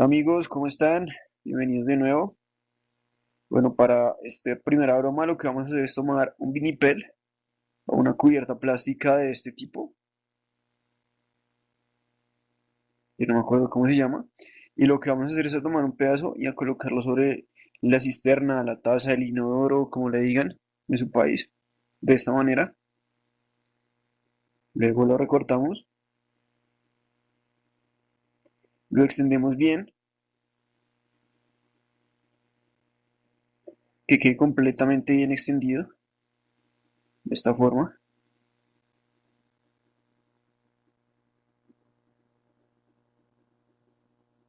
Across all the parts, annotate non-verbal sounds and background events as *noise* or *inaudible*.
Amigos, ¿cómo están? Bienvenidos de nuevo. Bueno, para esta primera broma lo que vamos a hacer es tomar un vinipel o una cubierta plástica de este tipo. Yo no me acuerdo cómo se llama. Y lo que vamos a hacer es tomar un pedazo y a colocarlo sobre la cisterna, la taza, el inodoro, como le digan en su país. De esta manera. Luego lo recortamos. Lo extendemos bien. Que quede completamente bien extendido. De esta forma.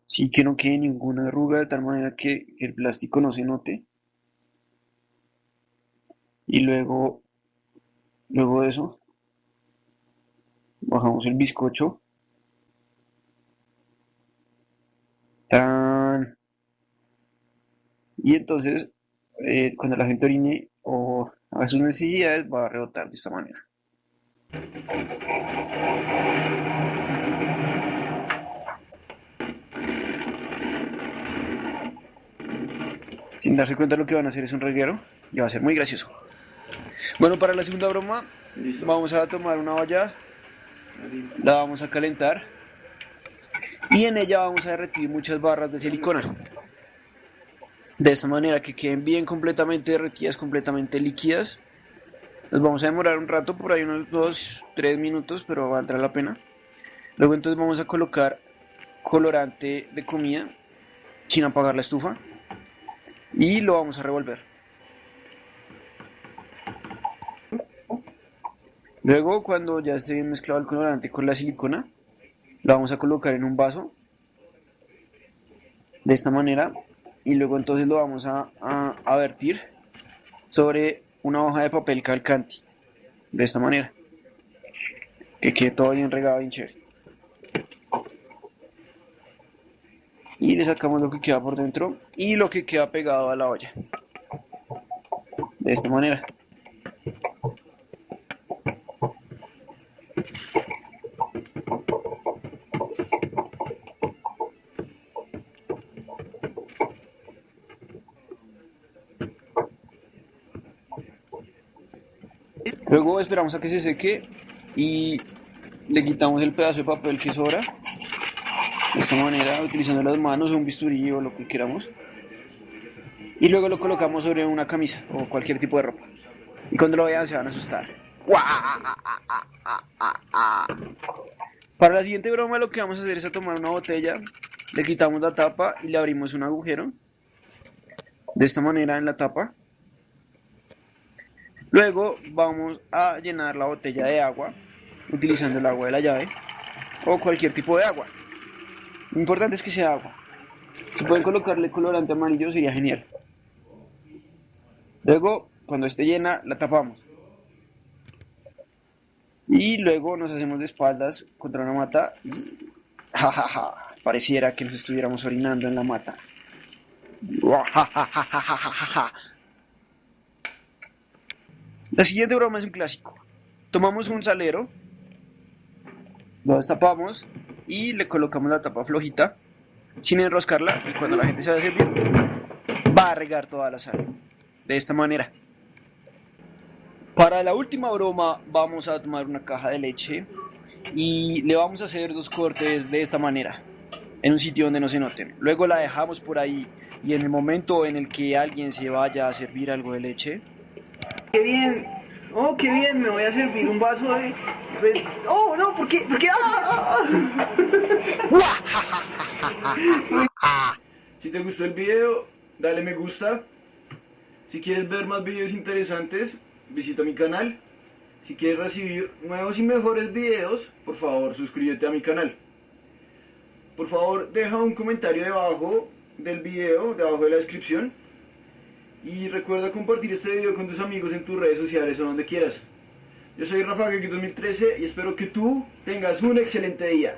Sí que no quede ninguna arruga de tal manera que, que el plástico no se note. Y luego, luego de eso, bajamos el bizcocho. Y entonces, eh, cuando la gente orine o haga sus necesidades, va a rebotar de esta manera. Sin darse cuenta lo que van a hacer es un reguero y va a ser muy gracioso. Bueno, para la segunda broma, vamos a tomar una olla, la vamos a calentar y en ella vamos a derretir muchas barras de silicona. De esta manera que queden bien completamente derretidas, completamente líquidas. Nos vamos a demorar un rato, por ahí unos 2, 3 minutos, pero valdrá la pena. Luego entonces vamos a colocar colorante de comida sin apagar la estufa y lo vamos a revolver. Luego cuando ya esté mezclado el colorante con la silicona, lo vamos a colocar en un vaso de esta manera y luego entonces lo vamos a, a, vertir sobre una hoja de papel calcante de esta manera. Que quede todo bien regado bien chévere. Y le sacamos lo que queda por dentro y lo que queda pegado a la olla. De esta manera Luego esperamos a que se seque y le quitamos el pedazo de papel que sobra. De esta manera, utilizando las manos o un bisturí o lo que queramos. Y luego lo colocamos sobre una camisa o cualquier tipo de ropa. Y cuando lo vean se van a asustar. Para la siguiente broma lo que vamos a hacer es tomar una botella, le quitamos la tapa y le abrimos un agujero. De esta manera en la tapa. Luego vamos a llenar la botella de agua utilizando el agua de la llave o cualquier tipo de agua. Lo importante es que sea agua. Si pueden colocarle colorante amarillo sería genial. Luego, cuando esté llena, la tapamos. Y luego nos hacemos de espaldas contra una mata y jajaja, pareciera que nos estuviéramos orinando en la mata. La siguiente broma es un clásico. Tomamos un salero, lo destapamos y le colocamos la tapa flojita sin enroscarla y cuando la gente se va a servir va a regar toda la sal. De esta manera. Para la última broma vamos a tomar una caja de leche y le vamos a hacer dos cortes de esta manera en un sitio donde no se noten. Luego la dejamos por ahí y en el momento en el que alguien se vaya a servir algo de leche, ¡Qué bien! ¡Oh, qué bien! Me voy a servir un vaso de... ¡Oh, no! ¿Por qué? ¿Por qué? ¡Ah! *laughs* si te gustó el video, dale me gusta. Si quieres ver más videos interesantes, visita mi canal. Si quieres recibir nuevos y mejores videos, por favor suscríbete a mi canal. Por favor, deja un comentario debajo del video, debajo de la descripción y recuerda compartir este video con tus amigos en tus redes sociales o donde quieras. Yo soy Rafa Gaki 2013 y espero que tú tengas un excelente día.